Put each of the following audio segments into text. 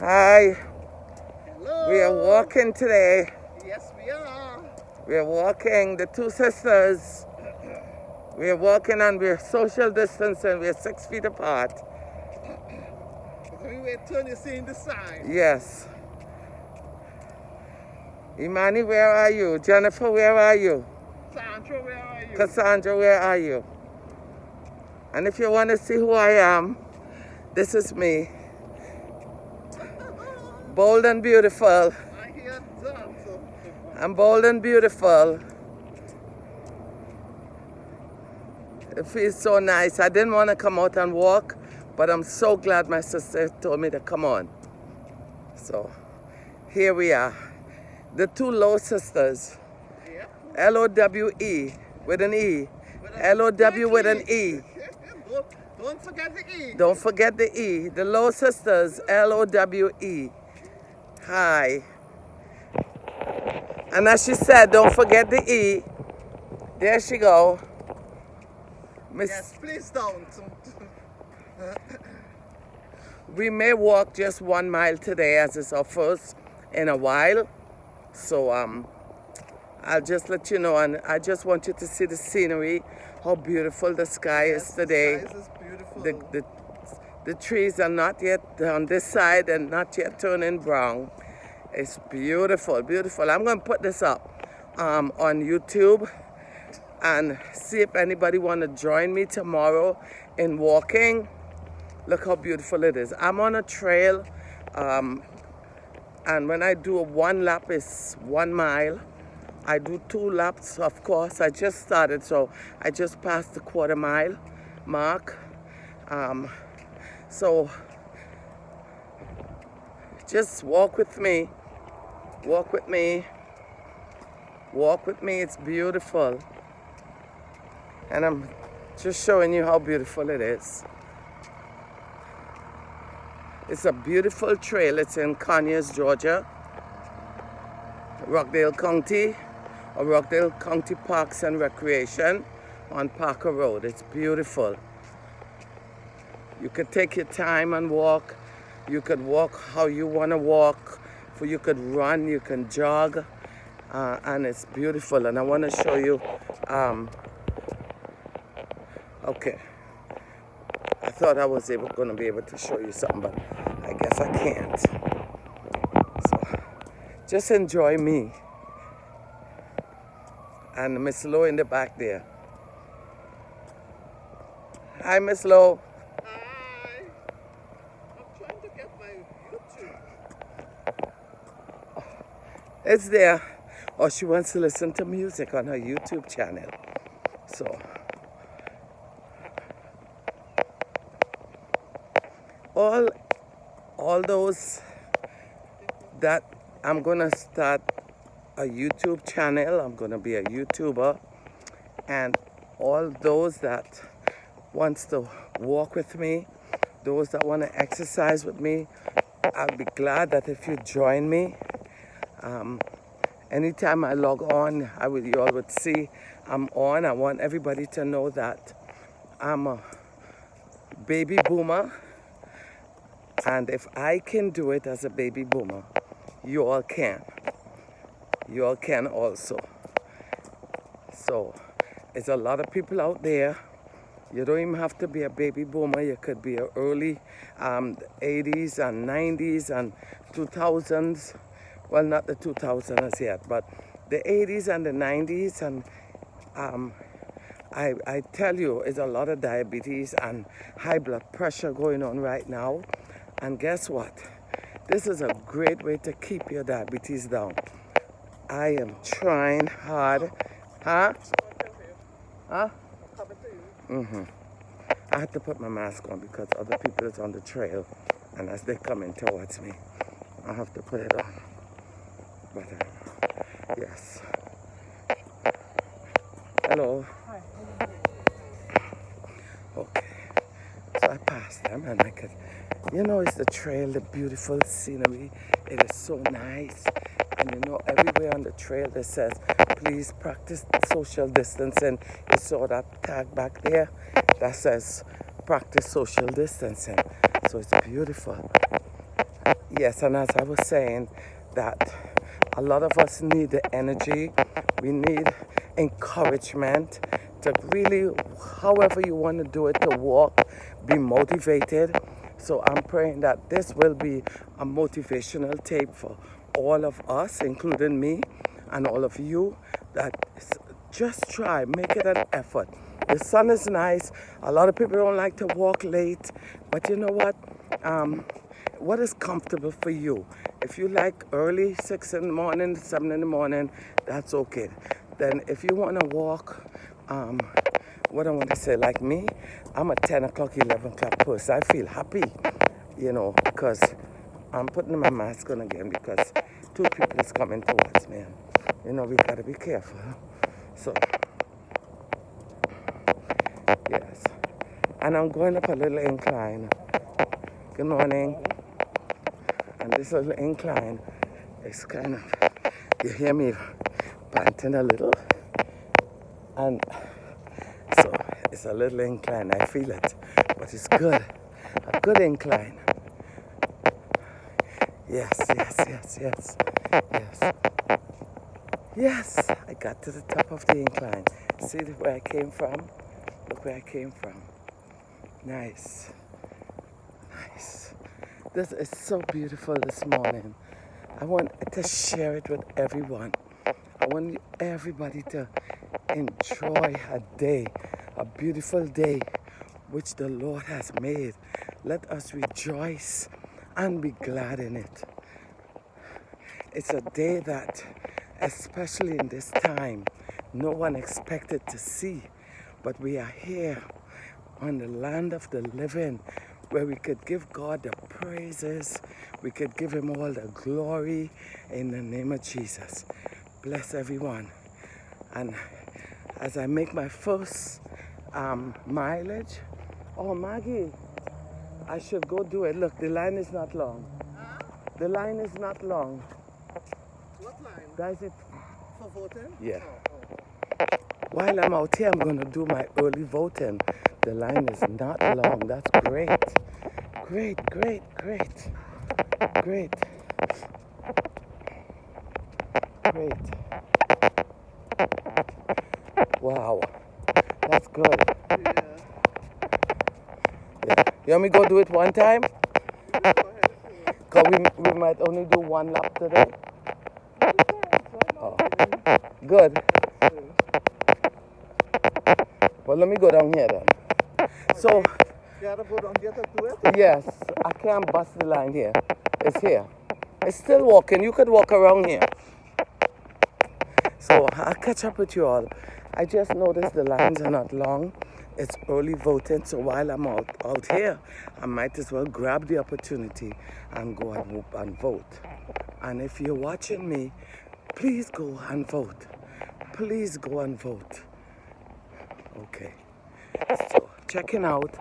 Hi. Hello. We are walking today. Yes, we are. We are walking, the two sisters. We are walking and we're social distancing. We're six feet apart. We were turning seeing the sign. Yes. Imani, where are you? Jennifer, where are you? Sandra, where are you? Cassandra, where are you? And if you want to see who I am, this is me. Bold and beautiful. I hear that. So. I'm bold and beautiful. It feels so nice. I didn't want to come out and walk, but I'm so glad my sister told me to come on. So here we are. The two Lowe sisters. L-O-W-E with an E. L-O-W with an E. don't, don't forget the E. Don't forget the E. The Lowe sisters, L-O-W-E. Hi. And as she said, don't forget the E. There she go. Miss, Yes, please don't. we may walk just one mile today as it's our first in a while. So um, I'll just let you know and I just want you to see the scenery, how beautiful the sky is today. This is beautiful. the, the, the trees are not yet on this side and not yet turning brown. It's beautiful, beautiful. I'm going to put this up um, on YouTube and see if anybody want to join me tomorrow in walking. Look how beautiful it is. I'm on a trail um, and when I do a one lap is one mile. I do two laps, of course. I just started, so I just passed the quarter mile mark. Um, so just walk with me. Walk with me. Walk with me. It's beautiful. And I'm just showing you how beautiful it is. It's a beautiful trail. It's in Conyers, Georgia, Rockdale County, or Rockdale County Parks and Recreation on Parker Road. It's beautiful. You could take your time and walk. You could walk how you want to walk. For you could run, you can jog, uh, and it's beautiful. And I want to show you. Um, okay, I thought I was able going to be able to show you something, but I guess I can't. So just enjoy me and Miss Lowe in the back there. Hi, Miss Lowe. Hi. I'm trying to get my YouTube. It's there. Or she wants to listen to music on her YouTube channel. So, all, all those that I'm gonna start a YouTube channel. I'm gonna be a YouTuber, and all those that wants to walk with me, those that want to exercise with me, I'll be glad that if you join me. Um, anytime I log on, I will, you all would see I'm on. I want everybody to know that I'm a baby boomer. And if I can do it as a baby boomer, you all can. You all can also. So, there's a lot of people out there. You don't even have to be a baby boomer. You could be early um, 80s and 90s and 2000s. Well, not the 2000s yet, but the 80s and the 90s. And um, I, I tell you, it's a lot of diabetes and high blood pressure going on right now. And guess what? This is a great way to keep your diabetes down. I am trying hard. Huh? Huh? Mm-hmm. I had to put my mask on because other people is on the trail and as they're coming towards me, I have to put it on. Yes. Hello. Hi. Okay. So I passed them and I could, you know, it's the trail, the beautiful scenery. It is so nice. And you know, everywhere on the trail that says, please practice social distancing. You saw that tag back there that says, practice social distancing. So it's beautiful. Yes, and as I was saying, that a lot of us need the energy, we need encouragement to really, however you want to do it, to walk, be motivated. So I'm praying that this will be a motivational tape for all of us, including me and all of you, that just try, make it an effort. The sun is nice. A lot of people don't like to walk late, but you know what? Um, what is comfortable for you? If you like early, 6 in the morning, 7 in the morning, that's okay. Then if you want to walk, um, what I want to say, like me, I'm a 10 o'clock, 11 o'clock person. I feel happy, you know, because I'm putting my mask on again because two people is coming towards me. You know, we got to be careful. So, yes. And I'm going up a little incline. Good morning. And this little incline is kind of, you hear me panting a little. And so it's a little incline. I feel it, but it's good. A good incline. Yes, yes, yes, yes, yes. Yes, I got to the top of the incline. See where I came from? Look where I came from. Nice. Nice. This is so beautiful this morning. I want to share it with everyone. I want everybody to enjoy a day, a beautiful day which the Lord has made. Let us rejoice and be glad in it. It's a day that, especially in this time, no one expected to see, but we are here on the land of the living where we could give God the praises, we could give Him all the glory in the name of Jesus. Bless everyone. And as I make my first um, mileage, oh Maggie, I should go do it. Look, the line is not long. Huh? The line is not long. What line? That's it. For voting? Yeah. Oh, oh. While I'm out here, I'm going to do my early voting. The line is not long. That's great. Great, great, great. Great. Great. Wow. That's good. Yeah. Yeah. You want me to go do it one time? Go ahead if you want. Because we, we might only do one lap today. Oh. Good. Well, let me go down here then. So, You gotta go down there to do it? yes, I can't bust the line here. It's here. It's still walking. You could walk around here. So I'll catch up with you all. I just noticed the lines are not long. It's early voting, so while I'm out, out here, I might as well grab the opportunity and go and, and vote. And if you're watching me, please go and vote. Please go and vote. Okay. So checking out.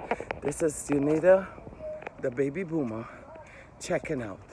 This is Unita, the baby boomer, checking out.